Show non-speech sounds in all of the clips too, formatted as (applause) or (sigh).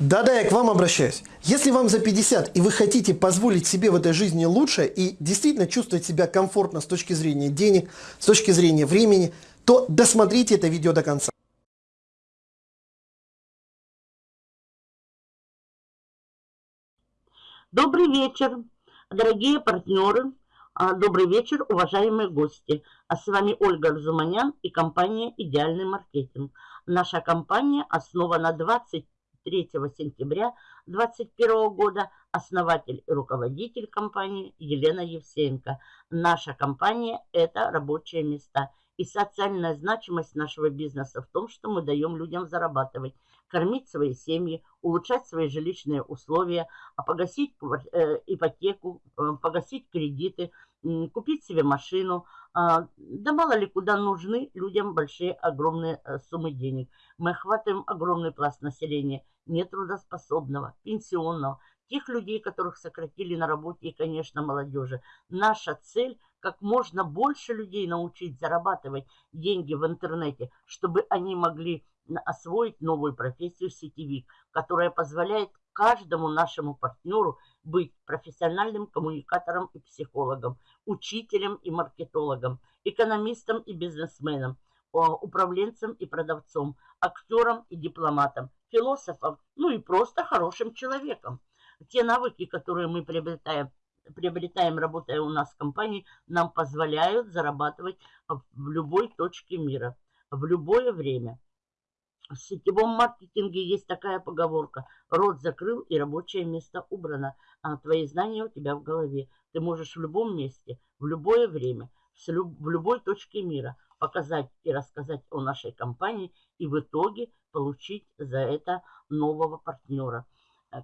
Да-да, я к вам обращаюсь. Если вам за 50 и вы хотите позволить себе в этой жизни лучше и действительно чувствовать себя комфортно с точки зрения денег, с точки зрения времени, то досмотрите это видео до конца. Добрый вечер, дорогие партнеры. А, добрый вечер, уважаемые гости. А с вами Ольга Арзуманян и компания «Идеальный маркетинг». Наша компания основана 23 сентября 2021 года. Основатель и руководитель компании Елена Евсеенко. Наша компания – это рабочие места. И социальная значимость нашего бизнеса в том, что мы даем людям зарабатывать – кормить свои семьи, улучшать свои жилищные условия, а погасить э, ипотеку, э, погасить кредиты, купить себе машину. А, да мало ли куда нужны людям большие, огромные э, суммы денег. Мы охватываем огромный пласт населения, нетрудоспособного, пенсионного, тех людей, которых сократили на работе и, конечно, молодежи. Наша цель – как можно больше людей научить зарабатывать деньги в интернете, чтобы они могли освоить новую профессию сетевик, которая позволяет каждому нашему партнеру быть профессиональным коммуникатором и психологом, учителем и маркетологом, экономистом и бизнесменом, управленцем и продавцом, актером и дипломатом, философом, ну и просто хорошим человеком. Те навыки, которые мы приобретаем, приобретаем, работая у нас в компании, нам позволяют зарабатывать в любой точке мира, в любое время. В сетевом маркетинге есть такая поговорка. Рот закрыл и рабочее место убрано, а твои знания у тебя в голове. Ты можешь в любом месте, в любое время, в любой точке мира показать и рассказать о нашей компании и в итоге получить за это нового партнера.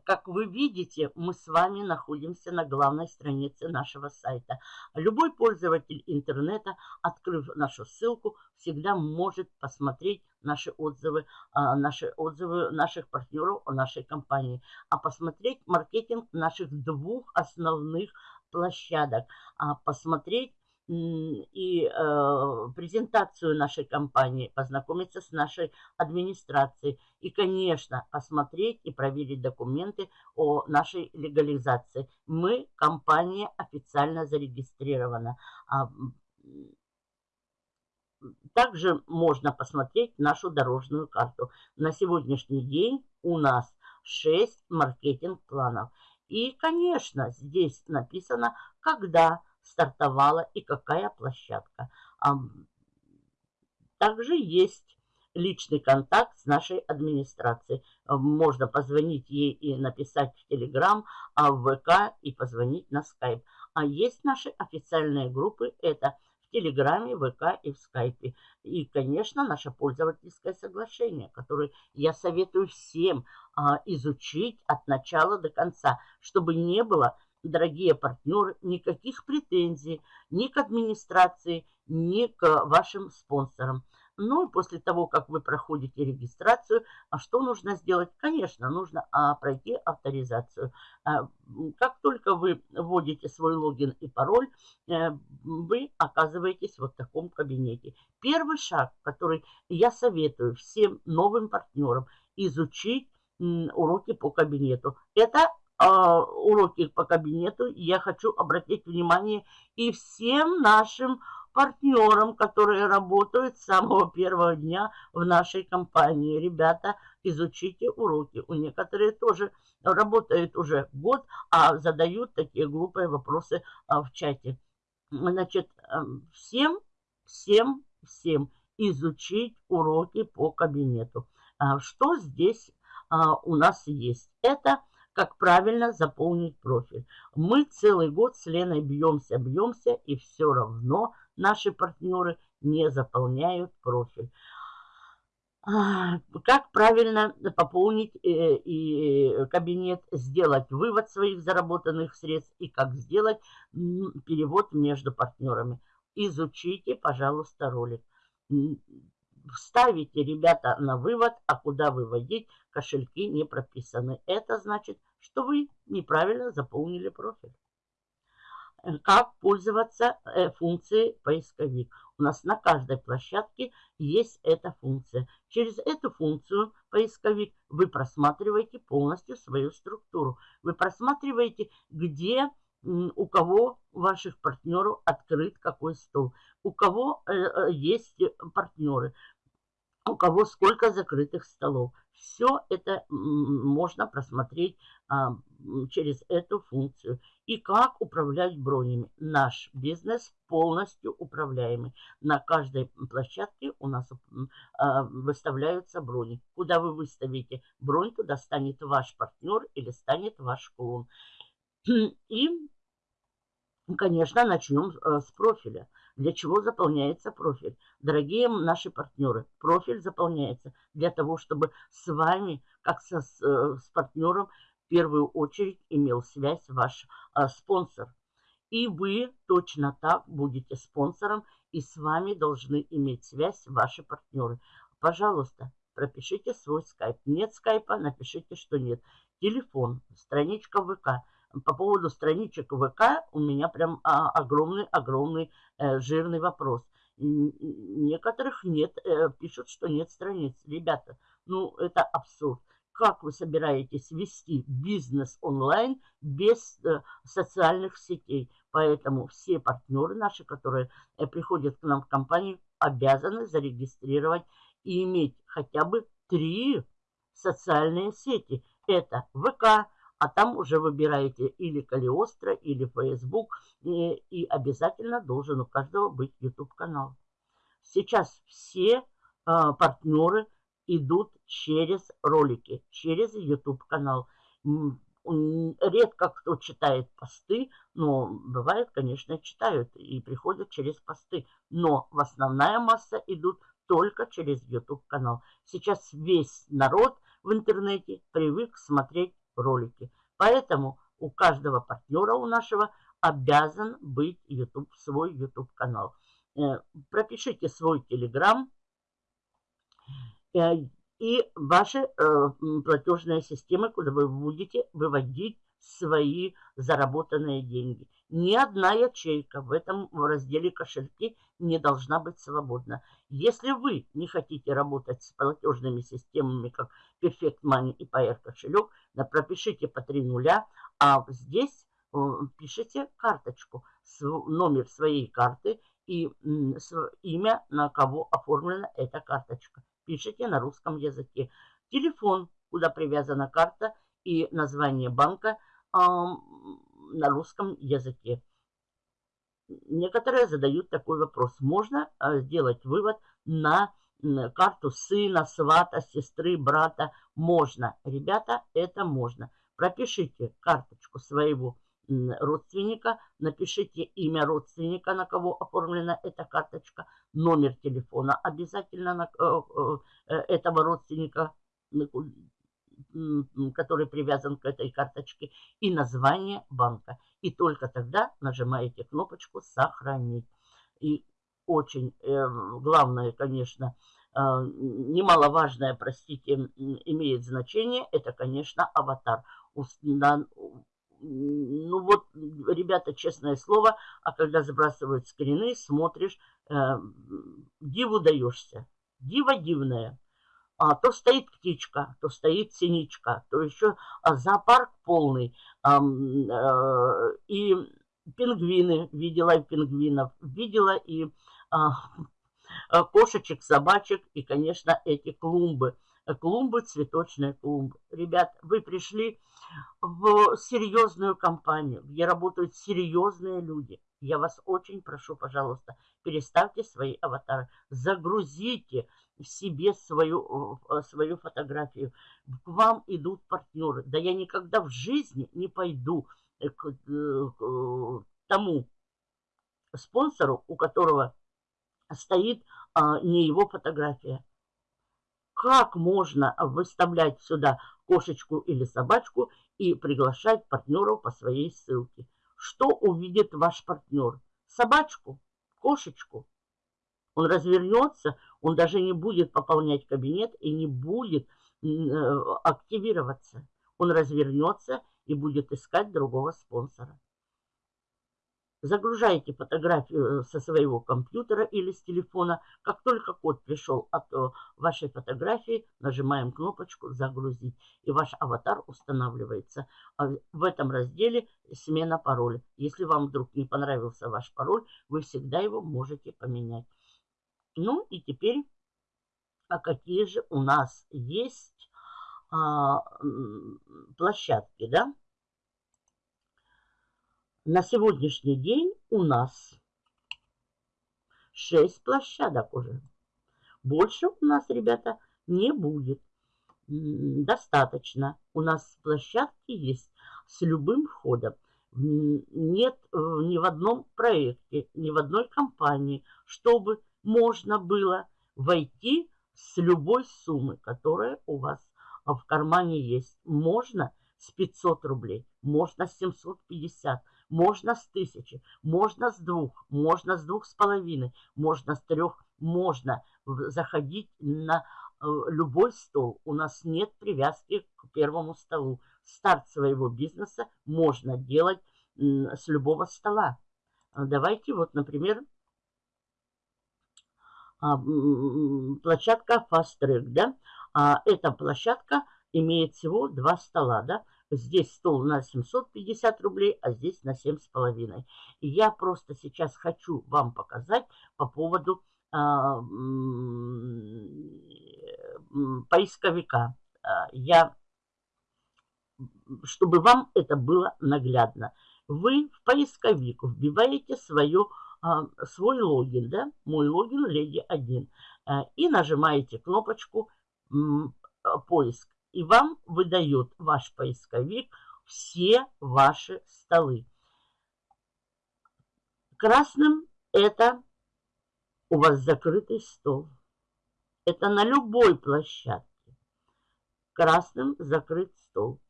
Как вы видите, мы с вами находимся на главной странице нашего сайта. Любой пользователь интернета, открыв нашу ссылку, всегда может посмотреть наши отзывы, а, наши отзывы наших партнеров о нашей компании, а посмотреть маркетинг наших двух основных площадок, а посмотреть и э, презентацию нашей компании, познакомиться с нашей администрацией и, конечно, посмотреть и проверить документы о нашей легализации. Мы, компания, официально зарегистрирована. А, также можно посмотреть нашу дорожную карту. На сегодняшний день у нас 6 маркетинг-планов. И, конечно, здесь написано, когда стартовала и какая площадка. Также есть личный контакт с нашей администрацией. Можно позвонить ей и написать в Телеграм, а в ВК и позвонить на Скайп. А есть наши официальные группы, это в Телеграме, ВК и в Скайпе. И, конечно, наше пользовательское соглашение, которое я советую всем а, изучить от начала до конца, чтобы не было дорогие партнеры, никаких претензий ни к администрации, ни к вашим спонсорам. Ну и после того, как вы проходите регистрацию, а что нужно сделать? Конечно, нужно а, пройти авторизацию. А, как только вы вводите свой логин и пароль, а, вы оказываетесь вот в таком кабинете. Первый шаг, который я советую всем новым партнерам, изучить уроки по кабинету. Это уроки по кабинету, я хочу обратить внимание и всем нашим партнерам, которые работают с самого первого дня в нашей компании. Ребята, изучите уроки. У некоторых тоже работают уже год, а задают такие глупые вопросы а, в чате. Значит, эм, всем, всем, всем изучить уроки по кабинету. А, что здесь у нас есть? Это как правильно заполнить профиль. Мы целый год с Леной бьемся, бьемся, и все равно наши партнеры не заполняют профиль. А, как правильно пополнить э, и кабинет, сделать вывод своих заработанных средств и как сделать перевод между партнерами. Изучите, пожалуйста, ролик ставите, ребята, на вывод, а куда выводить, кошельки не прописаны. Это значит, что вы неправильно заполнили профиль. как пользоваться э, функцией поисковик. У нас на каждой площадке есть эта функция. Через эту функцию поисковик вы просматриваете полностью свою структуру. Вы просматриваете, где у кого ваших партнеров открыт какой стол, у кого э, э, есть партнеры, у кого сколько закрытых столов. Все это можно просмотреть а, через эту функцию. И как управлять бронями. Наш бизнес полностью управляемый. На каждой площадке у нас а, выставляются брони. Куда вы выставите бронь, туда станет ваш партнер или станет ваш клон. (clears throat) И, конечно, начнем э, с профиля. Для чего заполняется профиль? Дорогие наши партнеры, профиль заполняется для того, чтобы с вами, как со, с, э, с партнером, в первую очередь имел связь ваш а, спонсор. И вы точно так будете спонсором, и с вами должны иметь связь ваши партнеры. Пожалуйста, пропишите свой скайп. Нет скайпа, напишите, что нет. Телефон, страничка ВК – по поводу страничек ВК у меня прям огромный-огромный э, жирный вопрос. Некоторых нет, э, пишут, что нет страниц. Ребята, ну это абсурд. Как вы собираетесь вести бизнес онлайн без э, социальных сетей? Поэтому все партнеры наши, которые приходят к нам в компанию, обязаны зарегистрировать и иметь хотя бы три социальные сети. Это ВК, а там уже выбираете или Калиостро, или Facebook, и, и обязательно должен у каждого быть YouTube-канал. Сейчас все э, партнеры идут через ролики, через YouTube-канал. Редко кто читает посты, но бывает, конечно, читают и приходят через посты. Но в основная масса идут только через YouTube-канал. Сейчас весь народ в интернете привык смотреть ролики. Поэтому у каждого партнера у нашего обязан быть YouTube, свой YouTube канал. Э, пропишите свой Telegram э, и ваши э, платежные системы, куда вы будете выводить свои заработанные деньги. Ни одна ячейка в этом разделе кошельки не должна быть свободна. Если вы не хотите работать с платежными системами, как Perfect Money и PR кошелек, пропишите по три нуля, а здесь э, пишите карточку, номер своей карты и имя, на кого оформлена эта карточка. Пишите на русском языке. Телефон, куда привязана карта и название банка – на русском языке. Некоторые задают такой вопрос. Можно а, сделать вывод на карту сына, свата, сестры, брата? Можно. Ребята, это можно. Пропишите карточку своего родственника, напишите имя родственника, на кого оформлена эта карточка, номер телефона обязательно на, э, э, этого родственника, который привязан к этой карточке, и название банка. И только тогда нажимаете кнопочку «Сохранить». И очень э, главное, конечно, э, немаловажное, простите, имеет значение, это, конечно, аватар. Ну вот, ребята, честное слово, а когда сбрасывают скрины, смотришь, э, диву даешься. Дива дивная а, то стоит птичка, то стоит синичка, то еще а, зоопарк полный. А, а, и пингвины, видела и пингвинов, видела и а, кошечек, собачек, и, конечно, эти клумбы. Клумбы, цветочные клумбы. Ребят, вы пришли в серьезную компанию, где работают серьезные люди. Я вас очень прошу, пожалуйста, переставьте свои аватары, загрузите себе свою, э, свою фотографию. К вам идут партнеры. Да я никогда в жизни не пойду э, к, э, к тому спонсору, у которого стоит а, не его фотография. Как можно выставлять сюда кошечку или собачку и приглашать партнеров по своей ссылке? Что увидит ваш партнер? Собачку? Кошечку? Он развернется, он даже не будет пополнять кабинет и не будет э, активироваться. Он развернется и будет искать другого спонсора. Загружаете фотографию со своего компьютера или с телефона. Как только код пришел от э, вашей фотографии, нажимаем кнопочку «Загрузить». И ваш аватар устанавливается. А в этом разделе «Смена пароля». Если вам вдруг не понравился ваш пароль, вы всегда его можете поменять. Ну и теперь, а какие же у нас есть а, площадки, да? На сегодняшний день у нас 6 площадок уже. Больше у нас, ребята, не будет. Достаточно. У нас площадки есть с любым входом. Нет э, ни в одном проекте, ни в одной компании, чтобы можно было войти с любой суммы, которая у вас в кармане есть. Можно с 500 рублей, можно с 750 можно с тысячи, можно с двух, можно с двух с половиной, можно с трех, можно заходить на э, любой стол. У нас нет привязки к первому столу. Старт своего бизнеса можно делать с любого стола. Давайте вот, например, площадка Fast Track, да, а эта площадка имеет всего два стола, да, Здесь стол на 750 рублей, а здесь на 7,5. И я просто сейчас хочу вам показать по поводу а, поисковика. А, я, чтобы вам это было наглядно. Вы в поисковик вбиваете свое, а, свой логин, да, мой логин Леди 1, а, и нажимаете кнопочку поиск и вам выдает ваш поисковик все ваши столы. Красным это у вас закрытый стол. Это на любой площадке. Красным закрыт стол.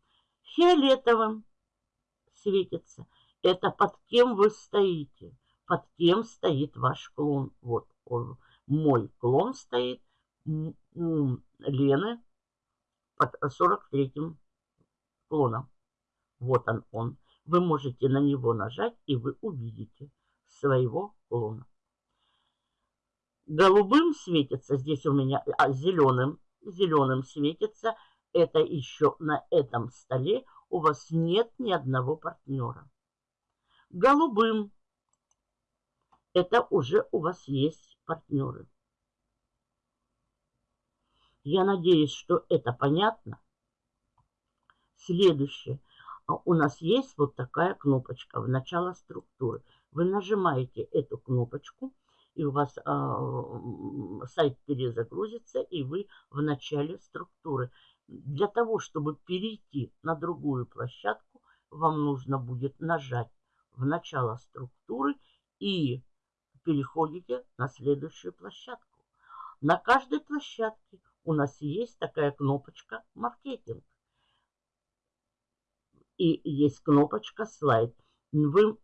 Фиолетовым светится. Это под кем вы стоите. Под кем стоит ваш клон. Вот он, мой клон стоит. У Лены под 43-м клоном. Вот он он. Вы можете на него нажать, и вы увидите своего клона. Голубым светится, здесь у меня, а зеленым, зеленым светится, это еще на этом столе у вас нет ни одного партнера. Голубым, это уже у вас есть партнеры. Я надеюсь, что это понятно. Следующее. А у нас есть вот такая кнопочка в начало структуры. Вы нажимаете эту кнопочку, и у вас э, сайт перезагрузится, и вы в начале структуры. Для того, чтобы перейти на другую площадку, вам нужно будет нажать в начало структуры и переходите на следующую площадку. На каждой площадке у нас есть такая кнопочка «Маркетинг». И есть кнопочка «Слайд». Вы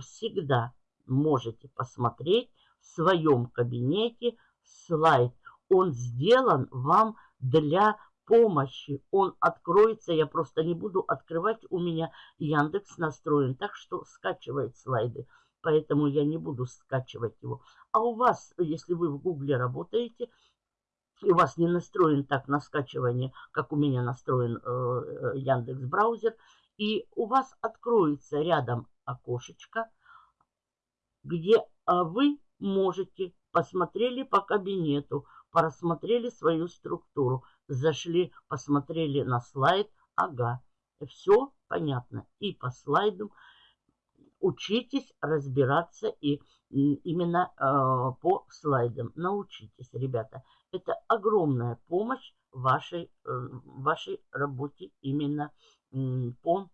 всегда можете посмотреть в своем кабинете слайд. Он сделан вам для помощи. Он откроется, я просто не буду открывать, у меня Яндекс настроен, так что скачивает слайды. Поэтому я не буду скачивать его. А у вас, если вы в Гугле работаете, и у вас не настроен так на скачивание, как у меня настроен э, э, Яндекс браузер, и у вас откроется рядом окошечко, где э, вы можете посмотрели по кабинету, просмотрели свою структуру, зашли, посмотрели на слайд, ага, все понятно. И по слайду учитесь разбираться и именно э, по слайдам. Научитесь, ребята. Это огромная помощь вашей, э, вашей работе именно э, по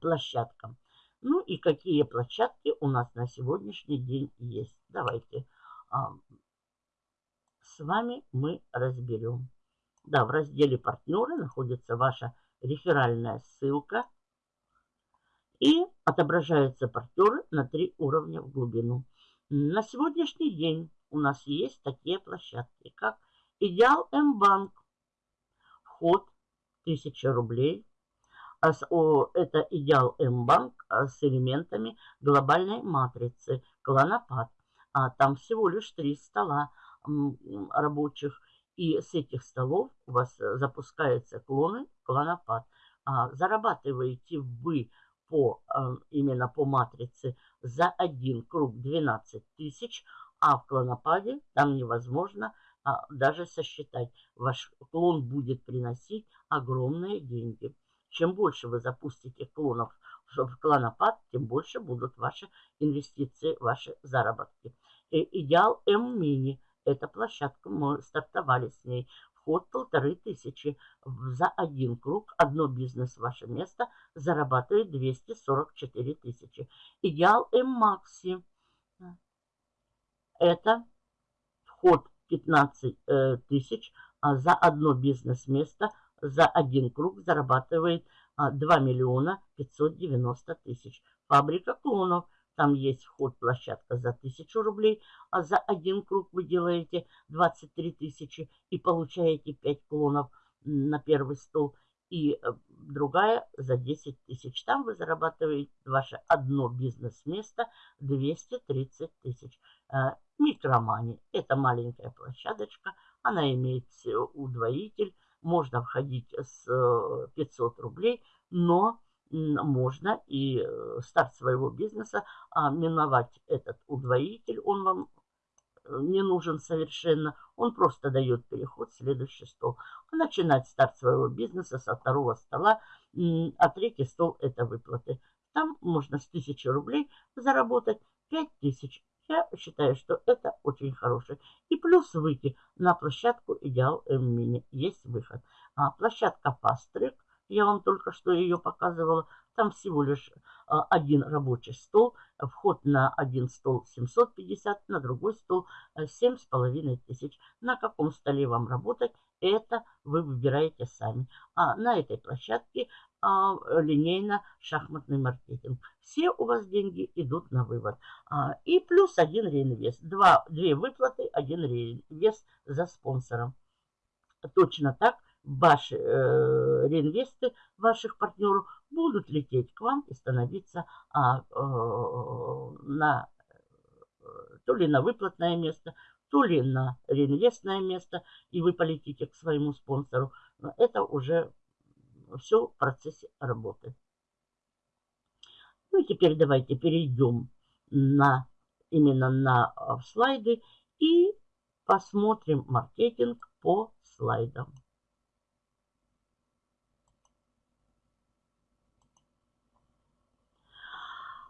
площадкам. Ну и какие площадки у нас на сегодняшний день есть. Давайте э, с вами мы разберем. Да, в разделе партнеры находится ваша реферальная ссылка – и отображаются партнеры на три уровня в глубину. На сегодняшний день у нас есть такие площадки, как Идеал М-банк, вход 1000 рублей, Это Идеал М-банк с элементами глобальной матрицы Клонопад. Там всего лишь три стола рабочих. И с этих столов у вас запускаются клоны, клонопад. Зарабатываете вы по, именно по матрице за один круг 12 тысяч, а в клонопаде там невозможно а, даже сосчитать. Ваш клон будет приносить огромные деньги. Чем больше вы запустите клонов в клонопад, тем больше будут ваши инвестиции, ваши заработки. И идеал М-мини. Эта площадка, мы стартовали с ней. Вход полторы тысячи. За один круг, одно бизнес, ваше место, зарабатывает 244 тысячи. Идеал М-макси. Это вход 15 э, тысяч а за одно бизнес-место, за один круг зарабатывает а, 2 миллиона 590 тысяч. Фабрика клонов. Там есть вход площадка за 1000 рублей, а за один круг вы делаете 23 тысячи и получаете 5 клонов на первый стол и э, другая за 10 тысяч. Там вы зарабатываете ваше одно бизнес-место 230 тысяч. Э, Микромани – это маленькая площадочка, она имеет удвоитель, можно входить с 500 э, рублей, но можно и старт своего бизнеса а миновать этот удвоитель, он вам не нужен совершенно. Он просто дает переход в следующий стол. Начинать старт своего бизнеса со второго стола, а третий стол это выплаты. Там можно с 1000 рублей заработать 5000. Я считаю, что это очень хороший. И плюс выйти на площадку Идеал М-Мини. Есть выход. А площадка Пастрик, я вам только что ее показывала, там всего лишь а, один рабочий стол. Вход на один стол 750, на другой стол 7,5 э. На каком столе вам работать, это вы выбираете сами. А на этой площадке а, линейно-шахматный маркетинг. Все у вас деньги идут на вывод. А, и плюс один реинвест. Два, две выплаты, один реинвест за спонсором. Точно так ваши э, реинвесты ваших партнеров будут лететь к вам и становиться а, э, на э, то ли на выплатное место, то ли на реинвестное место, и вы полетите к своему спонсору. Это уже все в процессе работы. Ну и теперь давайте перейдем на, именно на а, слайды и посмотрим маркетинг по слайдам.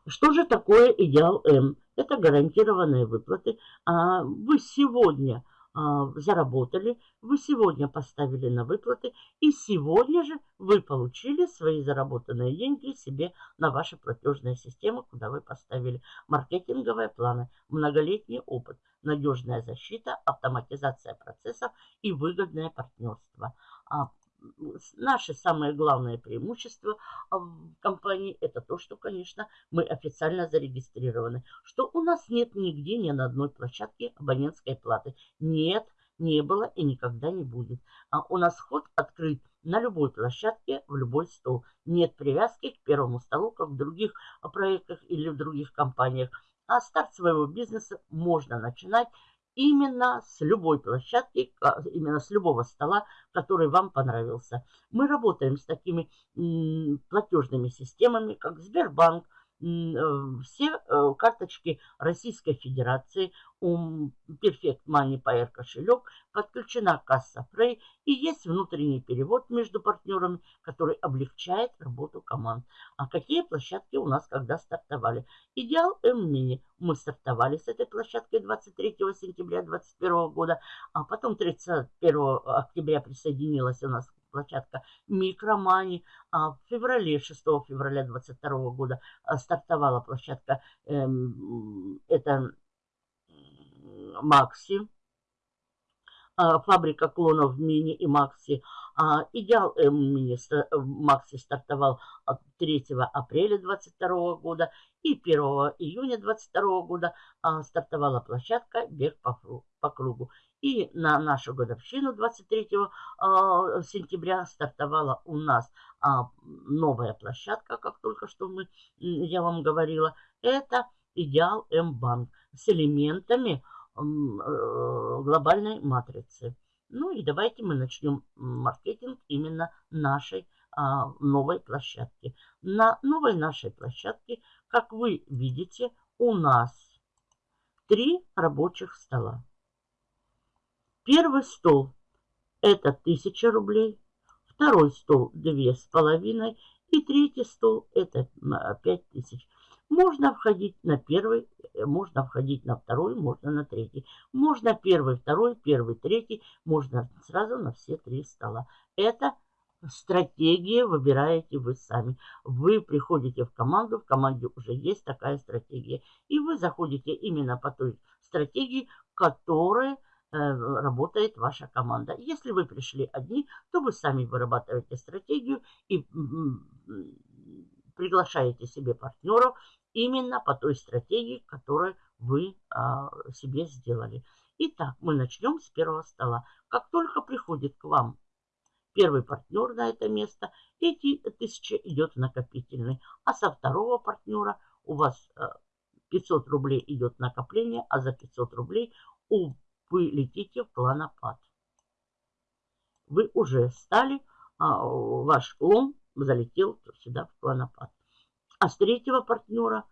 Что же такое идеал М? Это гарантированные выплаты. А, вы сегодня а, заработали, вы сегодня поставили на выплаты, и сегодня же вы получили свои заработанные деньги себе на ваши платежные системы, куда вы поставили маркетинговые планы, многолетний опыт, надежная защита, автоматизация процессов и выгодное партнерство. Наше самое главное преимущество в компании это то, что, конечно, мы официально зарегистрированы, что у нас нет нигде ни на одной площадке абонентской платы. Нет, не было и никогда не будет. А у нас вход открыт на любой площадке, в любой стол. Нет привязки к первому столу, как в других проектах или в других компаниях. А старт своего бизнеса можно начинать именно с любой площадки, именно с любого стола, который вам понравился. Мы работаем с такими платежными системами, как Сбербанк, все э, карточки Российской Федерации, у Perfect Money Pair кошелек, подключена касса Frey и есть внутренний перевод между партнерами, который облегчает работу команд. А какие площадки у нас когда стартовали? Идеал М-Мини. Мы стартовали с этой площадкой 23 сентября 2021 года, а потом 31 октября присоединилась у нас площадка Микромани. А в феврале, 6 февраля 2022 года а, стартовала площадка, эм, это Макси, а, фабрика клонов Мини и Макси. А, Идеал Мини Макси стартовал 3 апреля 2022 года и 1 июня 2022 года стартовала площадка Бег по кругу. И на нашу годовщину 23 а, сентября стартовала у нас а, новая площадка, как только что мы, я вам говорила. Это Идеал М-банк с элементами э, глобальной матрицы. Ну и давайте мы начнем маркетинг именно нашей а, новой площадки. На новой нашей площадке, как вы видите, у нас три рабочих стола. Первый стол это 1000 рублей, второй стол две с половиной и третий стол это 5000. Можно входить на первый, э, можно входить на второй, можно на третий. Можно первый, второй, первый, третий, можно сразу на все три стола. Это стратегия выбираете вы сами. Вы приходите в команду, в команде уже есть такая стратегия. И вы заходите именно по той стратегии, которая работает ваша команда. Если вы пришли одни, то вы сами вырабатываете стратегию и приглашаете себе партнеров именно по той стратегии, которую вы а, себе сделали. Итак, мы начнем с первого стола. Как только приходит к вам первый партнер на это место, эти тысячи идет в накопительный. А со второго партнера у вас 500 э, рублей идет накопление, а за 500 рублей у вы летите в клонопад. Вы уже стали, а, ваш клон залетел сюда в клонопад. А с третьего партнера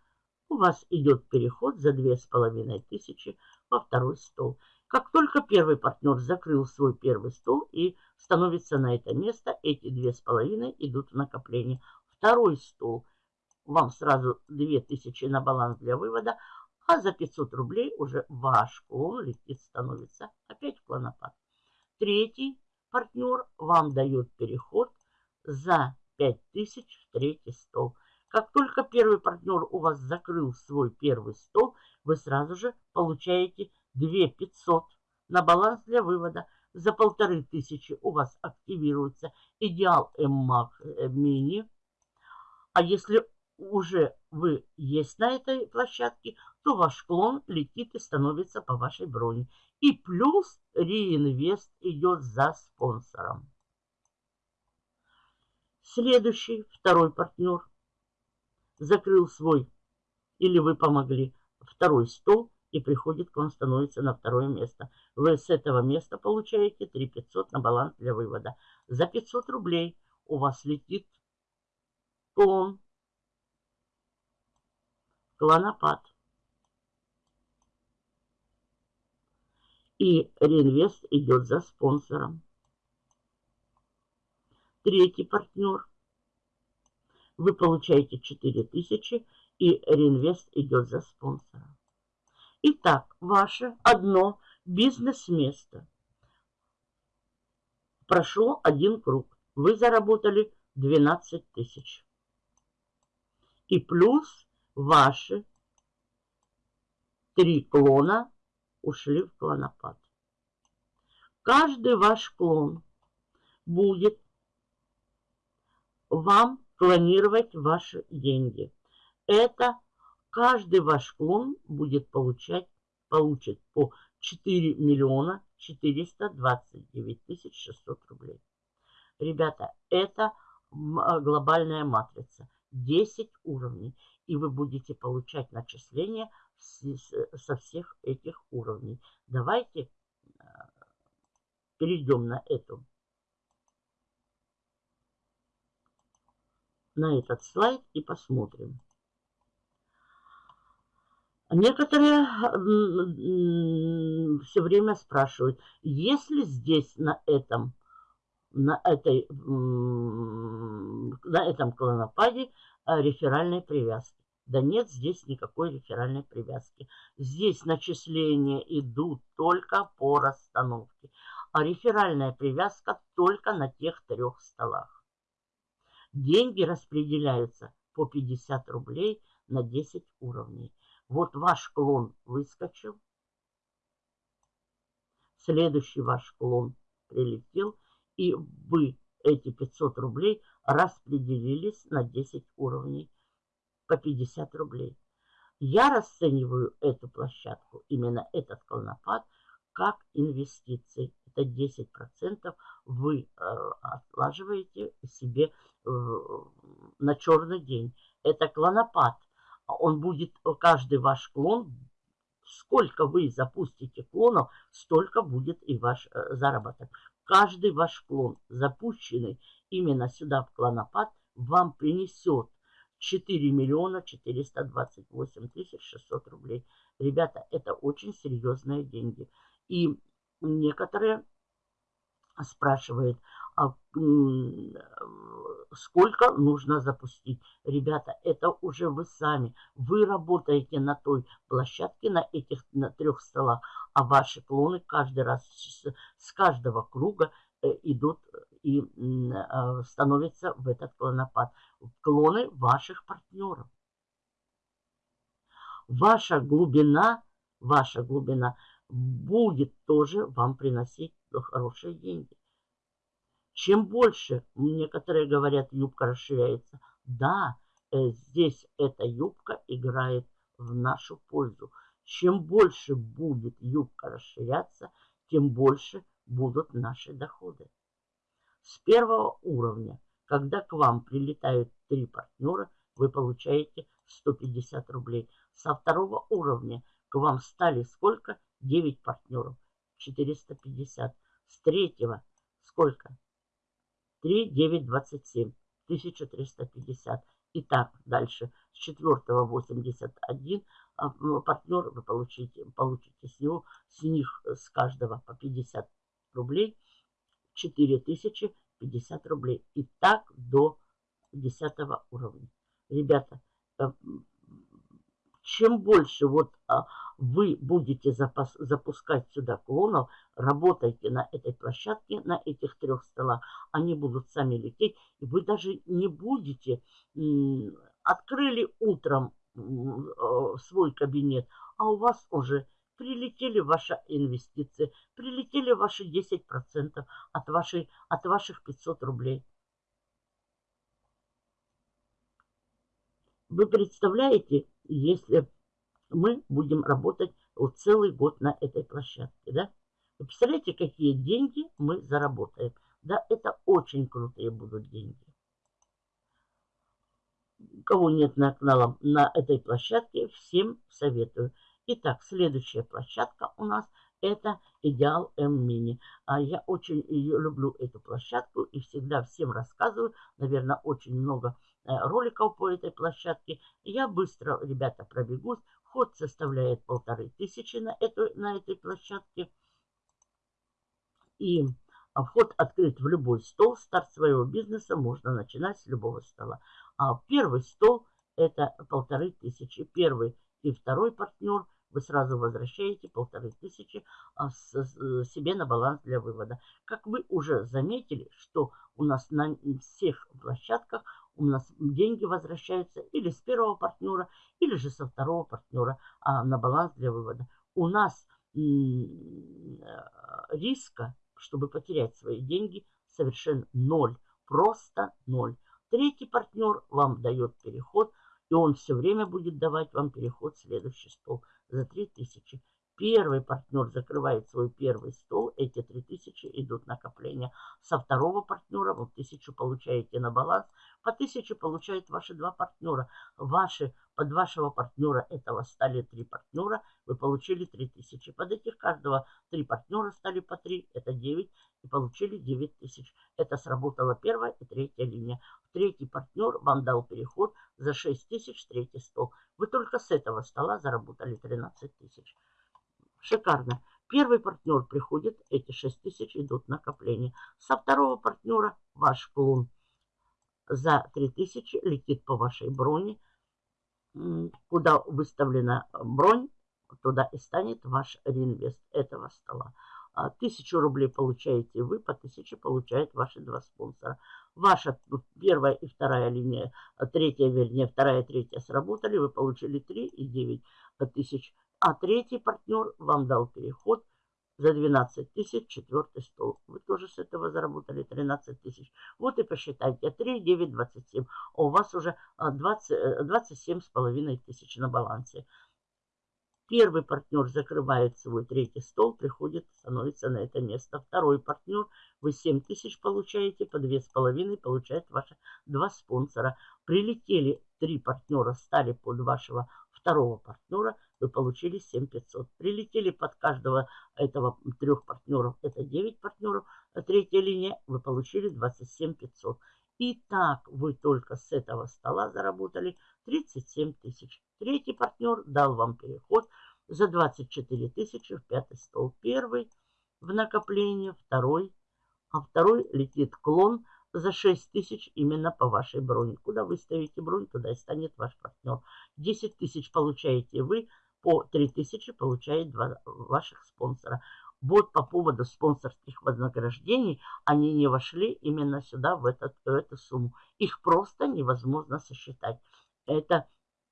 у вас идет переход за две с половиной тысячи во второй стол. Как только первый партнер закрыл свой первый стол и становится на это место, эти две с половиной идут в накопление. Второй стол вам сразу 2000 на баланс для вывода, а за 500 рублей уже ваш клон летит, становится опять в клонопад. Третий партнер вам дает переход за 5000 в третий стол. Как только первый партнер у вас закрыл свой первый стол, вы сразу же получаете 2500 на баланс для вывода. За полторы тысячи у вас активируется идеал MMAC Mini. А если уже вы есть на этой площадке, то ваш клон летит и становится по вашей броне. И плюс реинвест идет за спонсором. Следующий, второй партнер, закрыл свой, или вы помогли, второй стол и приходит к вам, становится на второе место. Вы с этого места получаете 3500 на баланс для вывода. За 500 рублей у вас летит клон клонопад. И реинвест идет за спонсором. Третий партнер. Вы получаете 4000 и реинвест идет за спонсором. Итак, ваше одно бизнес-место. Прошло один круг. Вы заработали 12 тысяч. И плюс ваши три клона ушли в клонопад. Каждый ваш клон будет вам клонировать ваши деньги. Это каждый ваш клон будет получать, получит по 4 миллиона 429 тысяч 600 рублей. Ребята, это глобальная матрица. 10 уровней и вы будете получать начисления со всех этих уровней. Давайте э, перейдем на эту на этот слайд и посмотрим. Некоторые все время спрашивают, если здесь на этом на этой на этом клонопаде реферальной привязки. Да нет здесь никакой реферальной привязки. Здесь начисления идут только по расстановке. А реферальная привязка только на тех трех столах. Деньги распределяются по 50 рублей на 10 уровней. Вот ваш клон выскочил. Следующий ваш клон прилетел. И вы эти 500 рублей распределились на 10 уровней по 50 рублей. Я расцениваю эту площадку, именно этот колнопад, как инвестиции. Это 10% вы э, отлаживаете себе э, на черный день. Это клонопад. Он будет, каждый ваш клон, сколько вы запустите клонов, столько будет и ваш э, заработок. Каждый ваш клон, запущенный именно сюда в клонопад, вам принесет 4 миллиона 428 тысяч 600 рублей. Ребята, это очень серьезные деньги. И некоторые спрашивают, а, сколько нужно запустить. Ребята, это уже вы сами. Вы работаете на той площадке, на этих на трех столах, а ваши клоны каждый раз с, каждого круга э, идут и э, становятся в этот клонопад. Клоны ваших партнеров. Ваша глубина, ваша глубина будет тоже вам приносить хорошие деньги. Чем больше, некоторые говорят, юбка расширяется. Да, э, здесь эта юбка играет в нашу пользу. Чем больше будет юбка расширяться, тем больше будут наши доходы. С первого уровня, когда к вам прилетают три партнера, вы получаете 150 рублей. Со второго уровня к вам стали сколько? 9 партнеров. 450. С третьего сколько? 3, 9, 27. 1350. Итак, дальше с четвертого 81 а, партнер вы получите, получите с него, с них, с каждого по 50 рублей, 4050 рублей. И так до 10 уровня. Ребята, э, чем больше вот а, вы будете запас, запускать сюда клонов, работайте на этой площадке, на этих трех столах, они будут сами лететь, и вы даже не будете, открыли утром э, свой кабинет, а у вас уже прилетели ваши инвестиции, прилетели ваши 10% от, вашей, от ваших 500 рублей. Вы представляете, если мы будем работать вот целый год на этой площадке, да? Вы представляете, какие деньги мы заработаем? Да, это очень крутые будут деньги. Кого нет на канале на этой площадке, всем советую. Итак, следующая площадка у нас это Идеал М-Мини. А я очень люблю, эту площадку, и всегда всем рассказываю. Наверное, очень много э, роликов по этой площадке. Я быстро, ребята, пробегусь. Вход составляет полторы тысячи на, эту, на этой площадке. И а, вход открыт в любой стол. Старт своего бизнеса можно начинать с любого стола. А первый стол это полторы тысячи. Первый и второй партнер вы сразу возвращаете полторы тысячи а, себе на баланс для вывода. Как вы уже заметили, что у нас на всех площадках у нас деньги возвращаются или с первого партнера, или же со второго партнера а, на баланс для вывода. У нас риска, чтобы потерять свои деньги, совершенно ноль. Просто ноль. Третий партнер вам дает переход, и он все время будет давать вам переход в следующий стол за 3000. Первый партнер закрывает свой первый стол, эти 3000 идут накопления. Со второго партнера вы 1000 получаете на баланс, по 1000 получают ваши два партнера. Ваши, под вашего партнера этого стали три партнера, вы получили 3000. Под этих каждого три партнера стали по 3, это 9, и получили 9000. Это сработала первая и третья линия. Третий партнер вам дал переход за 6000, третий стол. Вы только с этого стола заработали 13 тысяч. Шикарно. Первый партнер приходит, эти 6 тысяч идут накопление. Со второго партнера ваш клон за 3 тысячи летит по вашей броне. Куда выставлена бронь, туда и станет ваш реинвест этого стола. А, тысячу рублей получаете вы, по тысяче получают ваши два спонсора. Ваша первая и вторая линия, третья, вернее, вторая и третья сработали, вы получили 3 и 9 тысяч а третий партнер вам дал переход за 12 тысяч, четвертый стол. Вы тоже с этого заработали 13 тысяч. Вот и посчитайте, 3, 9, 27. А у вас уже 20, 27 с половиной тысяч на балансе. Первый партнер закрывает свой третий стол, приходит, становится на это место. Второй партнер, вы 7 тысяч получаете, по 2,5 получает ваши два спонсора. Прилетели три партнера, стали под вашего второго партнера, вы получили 7500. Прилетели под каждого этого трех партнеров, это 9 партнеров, а третья линия, вы получили 27500. И так вы только с этого стола заработали 37 тысяч. Третий партнер дал вам переход за 24 тысячи в пятый стол. Первый в накопление, второй, а второй летит клон за 6 тысяч именно по вашей броне. Куда вы ставите бронь, туда и станет ваш партнер. 10 тысяч получаете вы, по 3 тысячи получает два ваших спонсора. Вот по поводу спонсорских вознаграждений, они не вошли именно сюда, в, этот, в эту сумму. Их просто невозможно сосчитать. Это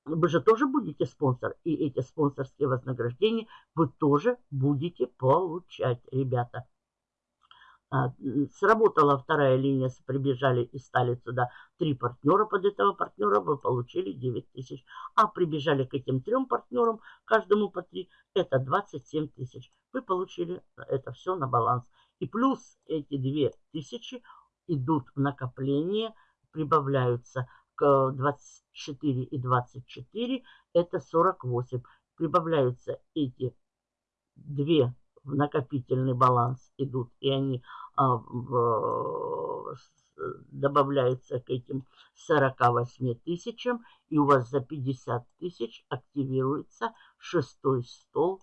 вы же тоже будете спонсор, и эти спонсорские вознаграждения вы тоже будете получать, ребята. А, сработала вторая линия, прибежали и стали сюда три партнера под этого партнера, вы получили 9 тысяч. А прибежали к этим трем партнерам, каждому по три, это 27 тысяч. Вы получили это все на баланс. И плюс эти 2 тысячи идут в накопление, прибавляются к 24 и 24, это 48. Прибавляются эти две в накопительный баланс идут, и они а, в, добавляются к этим 48 тысячам, и у вас за 50 тысяч активируется шестой стол.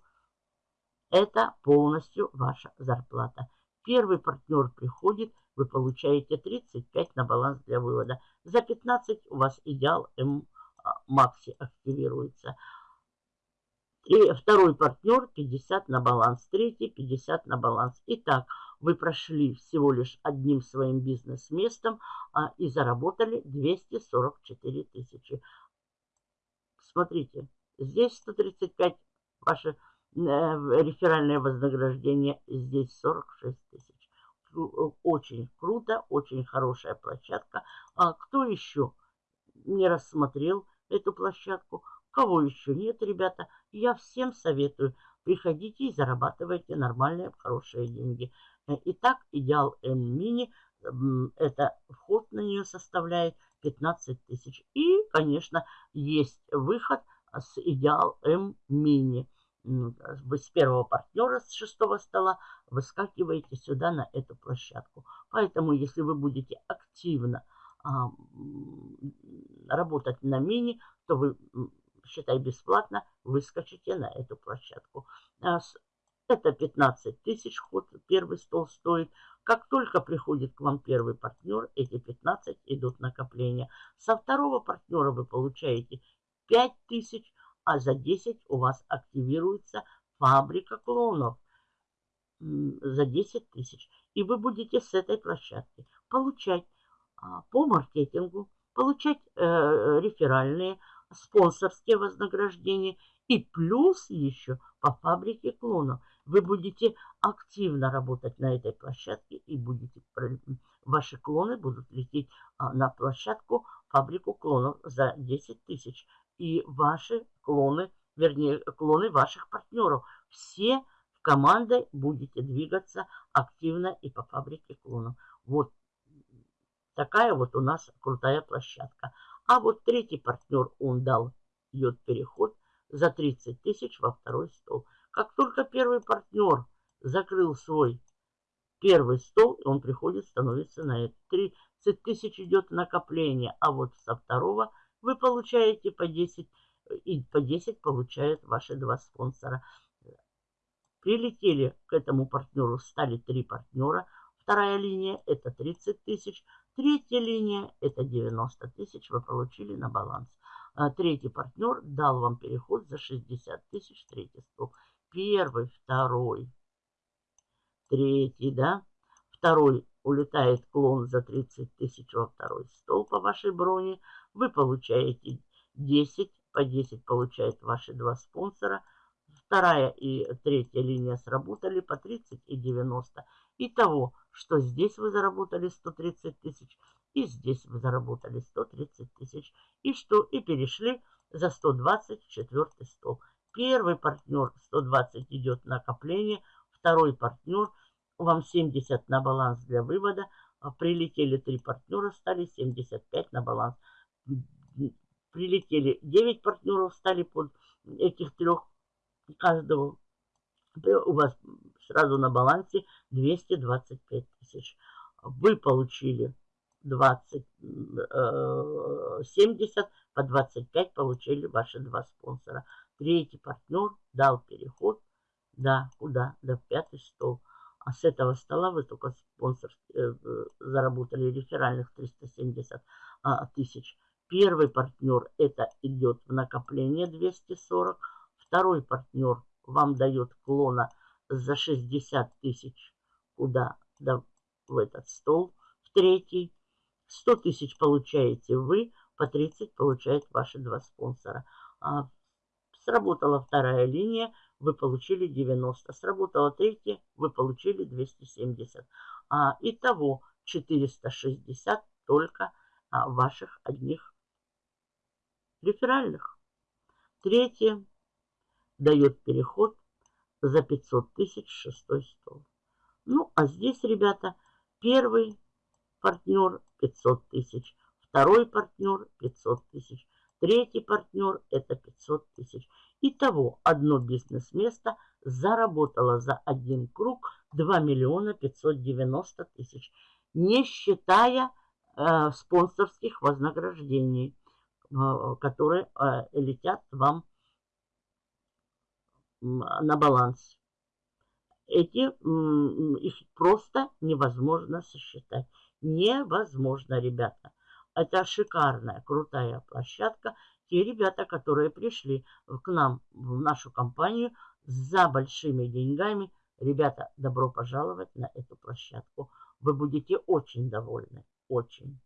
Это полностью ваша зарплата. Первый партнер приходит, вы получаете 35 на баланс для вывода. За 15 у вас идеал М а, Макси активируется. И второй партнер 50 на баланс, третий 50 на баланс. Итак, вы прошли всего лишь одним своим бизнес-местом а, и заработали 244 тысячи. Смотрите, здесь 135 ваше э, реферальное вознаграждение, здесь 46 тысяч. Очень круто, очень хорошая площадка. А кто еще не рассмотрел эту площадку? Кого еще нет, ребята, я всем советую. Приходите и зарабатывайте нормальные, хорошие деньги. Э, итак, идеал М-мини, это вход на нее составляет 15 тысяч. И, конечно, есть выход с идеал М-мини. Вы с первого партнера, с шестого стола, выскакиваете сюда на эту площадку. Поэтому, если вы будете активно а, работать на мини, то вы считай, бесплатно, выскочите на эту площадку. А это 15 тысяч ход, первый стол стоит. Как только приходит к вам первый партнер, эти 15 идут накопления. Со второго партнера вы получаете 5 тысяч, а за 10 у вас активируется фабрика клонов за 10 тысяч. И вы будете с этой площадки получать а, по маркетингу, получать э, реферальные спонсорские вознаграждения и плюс еще по фабрике клонов. Вы будете активно работать на этой площадке и будете ваши клоны будут лететь а, на площадку фабрику клонов за 10 тысяч. И ваши клоны, вернее, клоны ваших партнеров. Все в командой будете двигаться активно и по фабрике клонов. Вот такая вот у нас крутая площадка. А вот третий партнер, он дал йод переход за 30 тысяч во второй стол. Как только первый партнер закрыл свой первый стол, он приходит, становится на это. 30 тысяч идет накопление, а вот со второго вы получаете по 10, и по 10 получают ваши два спонсора. Прилетели к этому партнеру, стали три партнера. Вторая линия это 30 тысяч. Третья линия – это 90 тысяч вы получили на баланс. А третий партнер дал вам переход за 60 тысяч, третий стол. Первый, второй, третий, да. Второй улетает клон за 30 тысяч во второй стол по вашей броне. Вы получаете 10, по 10 получают ваши два спонсора. Вторая и третья линия сработали по 30 и 90. Итого что здесь вы заработали 130 тысяч, и здесь вы заработали 130 тысяч, и что и перешли за 124 стол. Первый партнер 120 идет накопление, второй партнер вам 70 на баланс для вывода, а прилетели три партнера, стали 75 на баланс. Прилетели 9 партнеров, стали под этих трех каждого. У вас сразу на балансе 225 тысяч. Вы получили 20, 70, по 25 получили ваши два спонсора. Третий партнер дал переход, да, куда? Да, в пятый стол. А с этого стола вы только спонсор э, заработали реферальных 370 а, тысяч. Первый партнер это идет в накопление 240. Второй партнер вам дает клона за 60 тысяч. Куда? Да, в этот стол. В третий. 100 тысяч получаете вы, по 30 получают ваши два спонсора. А, сработала вторая линия, вы получили 90. Сработала третья, вы получили 270. А, итого 460 только а, ваших одних реферальных. Третье дает переход за 500 тысяч шестой стол. Ну, а здесь, ребята, первый партнер 500 тысяч, второй партнер 500 тысяч, третий партнер это 500 тысяч. Итого одно бизнес-место заработало за один круг 2 миллиона 590 тысяч, не считая э, спонсорских вознаграждений, э, которые э, летят вам на баланс. Эти, их просто невозможно сосчитать. Невозможно, ребята. Это шикарная, крутая площадка. Те ребята, которые пришли к нам, в нашу компанию, за большими деньгами, ребята, добро пожаловать на эту площадку. Вы будете очень довольны. Очень.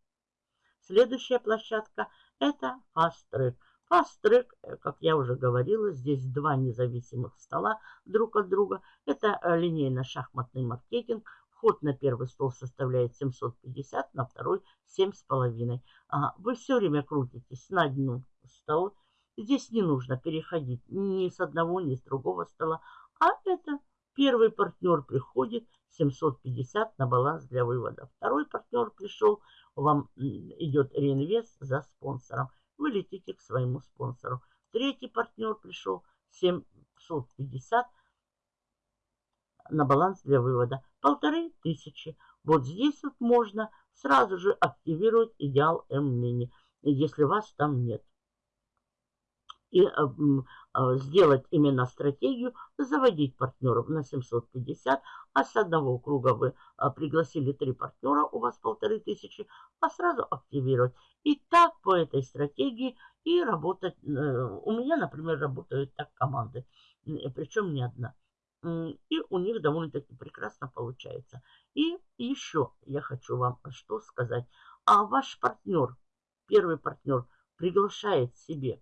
Следующая площадка – это Fast Track. Э, как я уже говорила, здесь два независимых стола друг от друга. Это э, линейно-шахматный маркетинг. Вход на первый стол составляет 750, на второй 7,5. А, вы все время крутитесь на одну стол. Здесь не нужно переходить ни с одного, ни с другого стола. А это первый партнер приходит 750 на баланс для вывода. Второй партнер пришел, вам идет реинвест за спонсором. Вы летите к своему спонсору. Третий партнер пришел 750 на баланс для вывода. Полторы тысячи. Вот здесь вот можно сразу же активировать идеал М-мини, если вас там нет. И э, э, сделать именно стратегию, заводить партнеров на 750, а с одного круга вы э, пригласили три партнера, у вас полторы тысячи, а сразу активировать. И так по этой стратегии и работать. У меня, например, работают так команды, причем не одна. И у них довольно-таки прекрасно получается. И еще я хочу вам что сказать. А ваш партнер, первый партнер, приглашает себе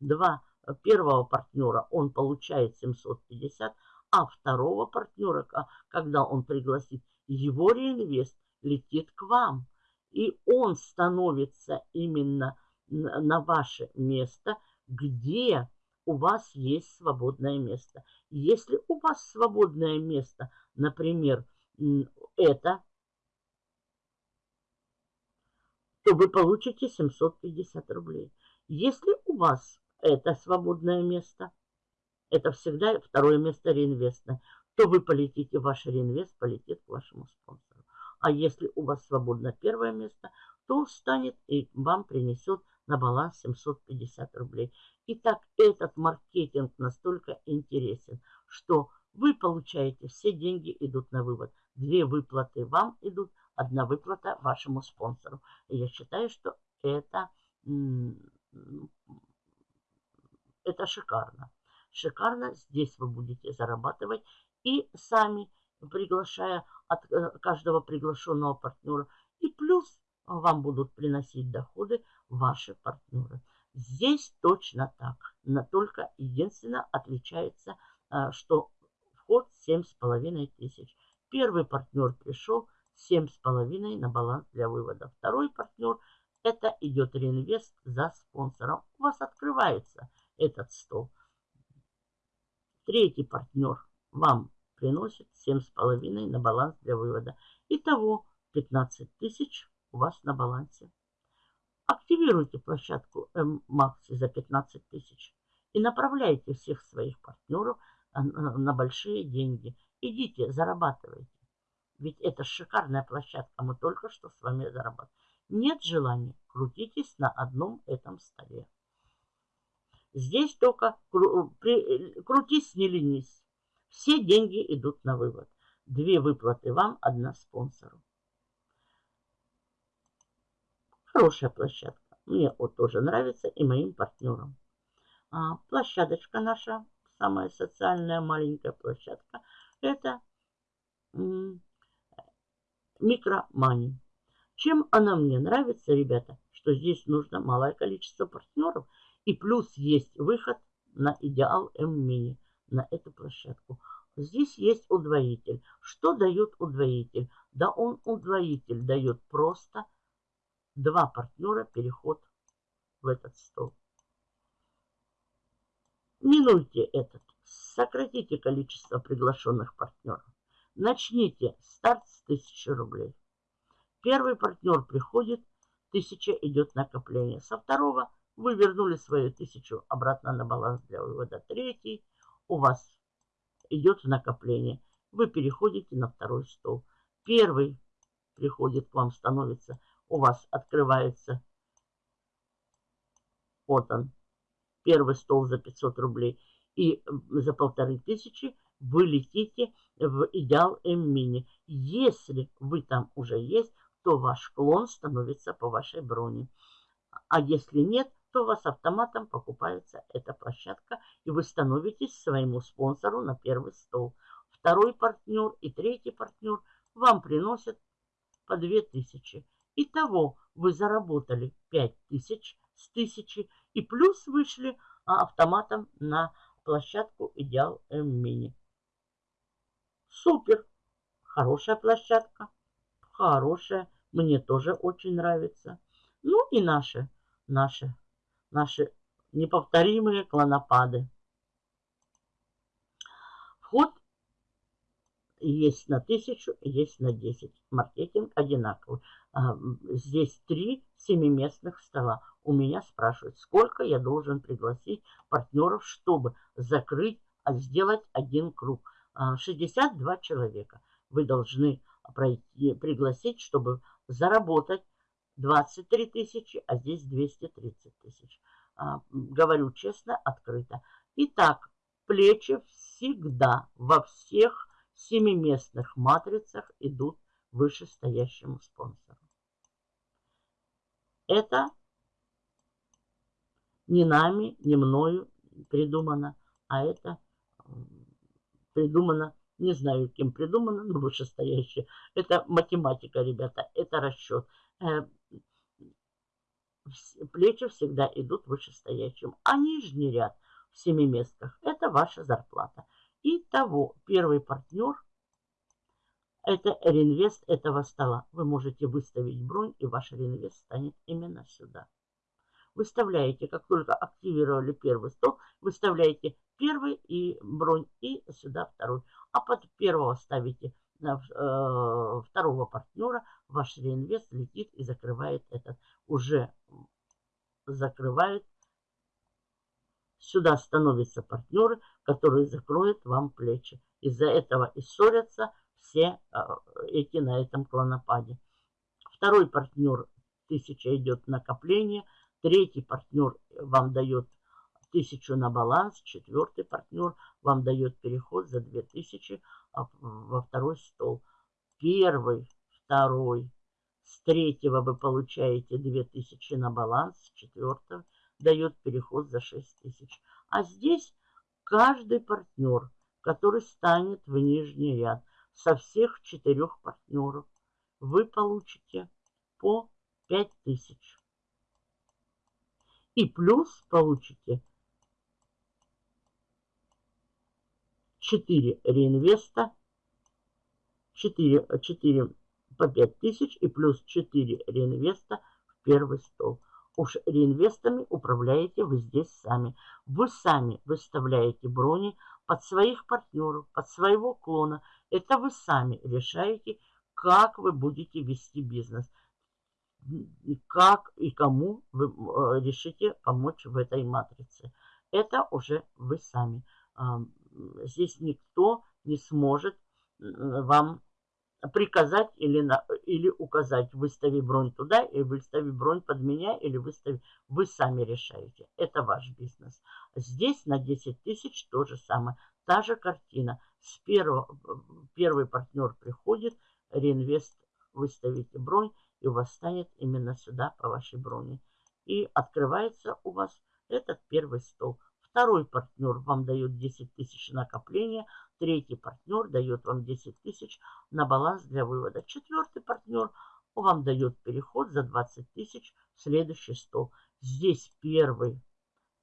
два э, первого партнера, он получает 750, а второго партнера, когда он пригласит, его реинвест летит к вам. И он становится именно на ваше место, где у вас есть свободное место. Если у вас свободное место, например, это, то вы получите 750 рублей. Если у вас это свободное место, это всегда второе место реинвестное, то вы полетите, ваш реинвест полетит к вашему спонсору. А если у вас свободно первое место, то он станет и вам принесет на баланс 750 рублей. Итак, этот маркетинг настолько интересен, что вы получаете, все деньги идут на вывод. Две выплаты вам идут, одна выплата вашему спонсору. И я считаю, что это, это шикарно. Шикарно, здесь вы будете зарабатывать и сами приглашая от э, каждого приглашенного партнера. И плюс вам будут приносить доходы ваши партнеры. Здесь точно так. Но только единственное отличается, а, что вход 7,5 тысяч. Первый партнер пришел 7,5 на баланс для вывода. Второй партнер это идет реинвест за спонсором. У вас открывается этот стол. Третий партнер вам приносит 7,5 на баланс для вывода. Итого 15 тысяч у вас на балансе. Активируйте площадку М-Макси за 15 тысяч и направляйте всех своих партнеров на большие деньги. Идите, зарабатывайте. Ведь это шикарная площадка, мы только что с вами зарабатываем. Нет желания, крутитесь на одном этом столе. Здесь только кру крутись, не ленись. Все деньги идут на вывод. Две выплаты вам, одна спонсору. Хорошая площадка. Мне вот тоже нравится и моим партнерам. А, площадочка наша, самая социальная маленькая площадка, это микромани. Чем она мне нравится, ребята, что здесь нужно малое количество партнеров. И плюс есть выход на идеал М-мини, на эту площадку. Здесь есть удвоитель. Что дает удвоитель? Да он удвоитель дает просто два партнера переход в этот стол. Минуйте этот. Сократите количество приглашенных партнеров. Начните старт с 1000 рублей. Первый партнер приходит, 1000 идет накопление. Со второго вы вернули свою 1000 обратно на баланс для вывода. Третий у вас идет накопление. Вы переходите на второй стол. Первый приходит к вам, становится, у вас открывается, вот он, первый стол за 500 рублей. И за полторы тысячи вы летите в идеал М-мини. Если вы там уже есть, то ваш клон становится по вашей броне. А если нет, то у вас автоматом покупается эта площадка, и вы становитесь своему спонсору на первый стол. Второй партнер и третий партнер вам приносят по 2000. Итого вы заработали 5000 с 1000 и плюс вышли а, автоматом на площадку Идеал М-Мини. Супер! Хорошая площадка. Хорошая. Мне тоже очень нравится. Ну и наши, наши, наши неповторимые клонопады. Вход есть на тысячу, есть на 10. Маркетинг одинаковый. А, здесь три семиместных стола. У меня спрашивают, сколько я должен пригласить партнеров, чтобы закрыть, а сделать один круг. 62 а, человека вы должны пройти, пригласить, чтобы заработать 23 тысячи, а здесь 230 тысяч. А, говорю честно, открыто. Итак, плечи всегда во всех семиместных матрицах идут вышестоящему спонсору. Это не нами, не мною придумано, а это придумано, не знаю, кем придумано, но вышестоящее. Это математика, ребята, это расчет. Э, плечи всегда идут вышестоящим, а нижний ряд в семиместках – это ваша зарплата. Итого, первый партнер – это реинвест этого стола. Вы можете выставить бронь, и ваш реинвест станет именно сюда. Выставляете, как только активировали первый стол, выставляете первый и бронь, и сюда второй. А под первого ставите на, э, второго партнера, ваш реинвест летит и закрывает этот. Уже закрывает. Сюда становятся партнеры, которые закроют вам плечи. Из-за этого и ссорятся все э, эти на этом клонопаде. Второй партнер 1000 идет накопление. Третий партнер вам дает тысячу на баланс, четвертый партнер вам дает переход за 2000 а, во второй стол. Первый, второй, с третьего вы получаете 2000 на баланс, с четвертого дает переход за 6000. А здесь каждый партнер, который станет в нижний ряд, со всех четырех партнеров вы получите по 5000. И плюс получите 4 реинвеста, 4, 4 по 5 тысяч и плюс 4 реинвеста в первый стол. Уж реинвестами управляете вы здесь сами. Вы сами выставляете брони под своих партнеров, под своего клона. Это вы сами решаете, как вы будете вести бизнес. Как и кому вы э, решите помочь в этой матрице. Это уже вы сами. Здесь никто не сможет вам приказать или, на, или указать, выстави бронь туда, и выстави бронь под меня, или выстави. Вы сами решаете. Это ваш бизнес. Здесь на 10 тысяч то же самое. Та же картина. С первого, первый партнер приходит, реинвест, выставите бронь, и у вас станет именно сюда по вашей броне. И открывается у вас этот первый стол. Второй партнер вам дает 10 тысяч накопления. Третий партнер дает вам 10 тысяч на баланс для вывода. Четвертый партнер вам дает переход за 20 тысяч в следующий стол. Здесь первый,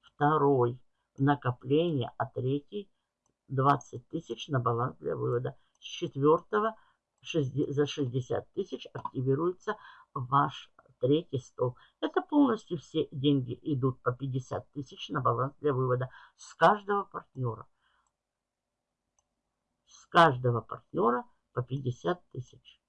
второй накопление, а третий 20 тысяч на баланс для вывода. С четвертого за 60 тысяч активируется ваш третий стол. Это полностью все деньги идут по 50 тысяч на баланс для вывода с каждого партнера. С каждого партнера по 50 тысяч.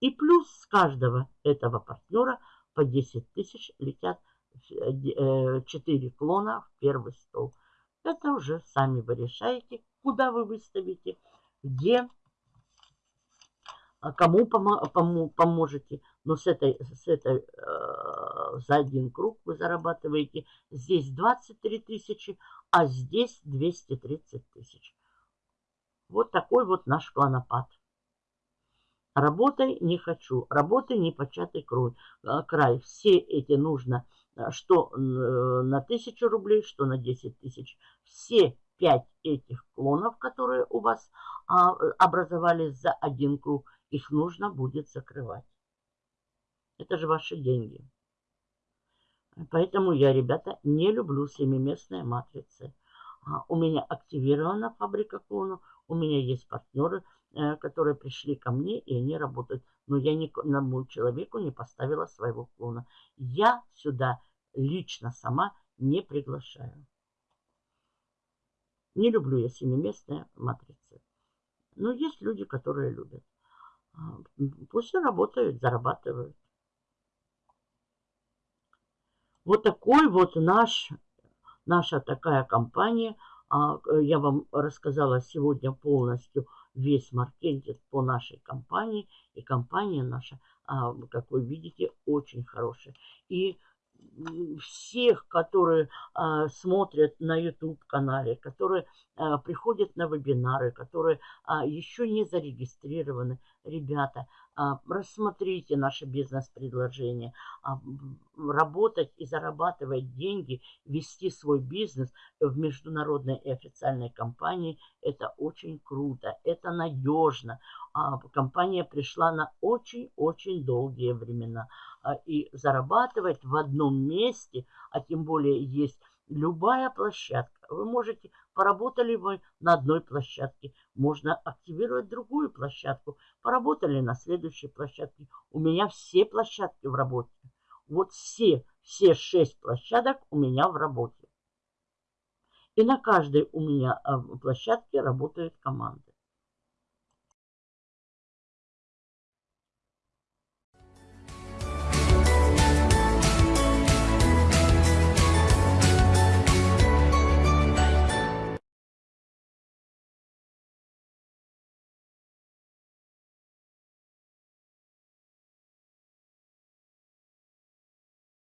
И плюс с каждого этого партнера по 10 тысяч летят 4 э, клона в первый стол. Это уже сами вы решаете, куда вы выставите, где а кому помо поможете. Но с этой, с этой э, за один круг вы зарабатываете. Здесь 23 тысячи, а здесь 230 тысяч. Вот такой вот наш клонопад. Работай не хочу, работай не початый крой, э, край. Все эти нужно, э, что э, на 1000 рублей, что на 10 тысяч. Все пять этих клонов, которые у вас а, образовались за один круг, их нужно будет закрывать. Это же ваши деньги. Поэтому я, ребята, не люблю семиместные матрицы. А, у меня активирована фабрика клонов. У меня есть партнеры, э, которые пришли ко мне, и они работают. Но я ни одному человеку не поставила своего клона. Я сюда лично сама не приглашаю. Не люблю я семиместные матрицы. Но есть люди, которые любят. А, пусть работают, зарабатывают. Вот такой вот наш, наша такая компания. А, я вам рассказала сегодня полностью весь маркетинг по нашей компании. И компания наша, а, как вы видите, очень хорошая. И всех, которые а, смотрят на YouTube-канале, которые а, приходят на вебинары, которые а, еще не зарегистрированы. Ребята, а, рассмотрите наше бизнес-предложение. А, работать и зарабатывать деньги, вести свой бизнес в международной и официальной компании – это очень круто, это надежно. А, компания пришла на очень-очень долгие времена. А, и зарабатывать в одном месте, а тем более есть любая площадка. Вы можете, поработали вы на одной площадке, можно активировать другую площадку. Поработали на следующей площадке. У меня все площадки в работе. Вот все, все шесть площадок у меня в работе. И на каждой у меня а, площадке работают команды.